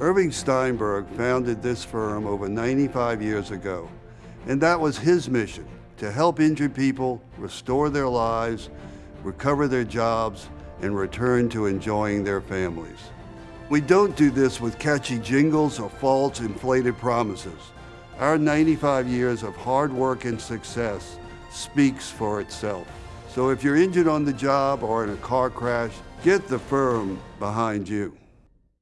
Irving Steinberg founded this firm over 95 years ago, and that was his mission, to help injured people restore their lives, recover their jobs, and return to enjoying their families. We don't do this with catchy jingles or false inflated promises. Our 95 years of hard work and success speaks for itself. So if you're injured on the job or in a car crash, get the firm behind you.